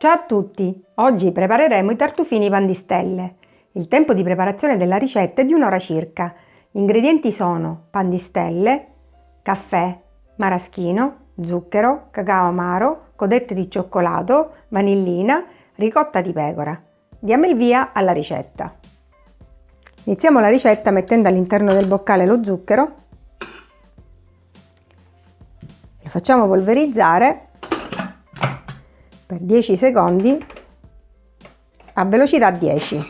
Ciao a tutti! Oggi prepareremo i tartufini pan di stelle. Il tempo di preparazione della ricetta è di un'ora circa. Gli ingredienti sono pan di stelle, caffè, maraschino, zucchero, cacao amaro, codette di cioccolato, vanillina, ricotta di pecora. Diamo il via alla ricetta. Iniziamo la ricetta mettendo all'interno del boccale lo zucchero. Lo facciamo polverizzare per 10 secondi a velocità 10.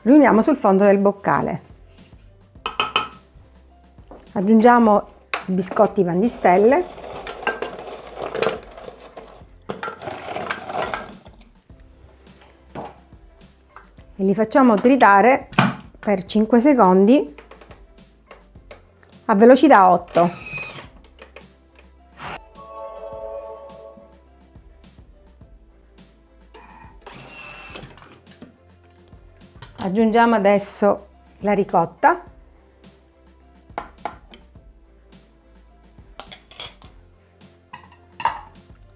Riuniamo sul fondo del boccale. Aggiungiamo i biscotti pan di stelle e li facciamo tritare per 5 secondi a velocità 8. Aggiungiamo adesso la ricotta.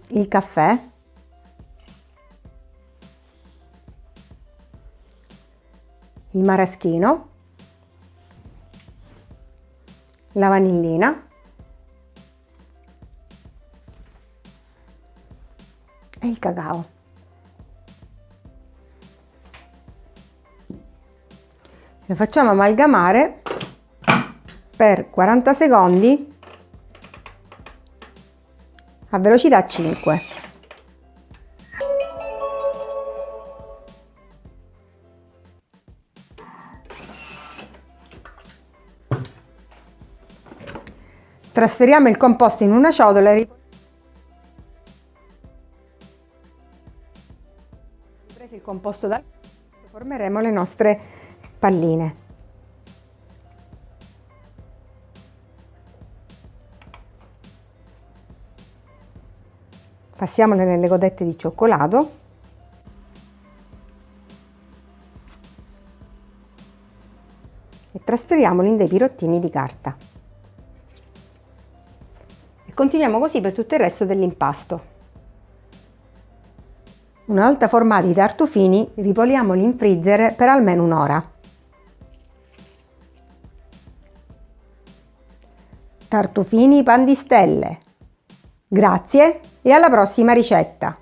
Il caffè. Il maraschino. La vanillina e il cacao. Lo facciamo amalgamare per 40 secondi a velocità 5. Trasferiamo il composto in una ciotola e il composto dal formeremo le nostre palline. Passiamole nelle codette di cioccolato e trasferiamoli in dei pirottini di carta. Continuiamo così per tutto il resto dell'impasto. Una volta formati i tartufini, ripoliamoli in freezer per almeno un'ora. Tartufini pan di stelle. Grazie e alla prossima ricetta!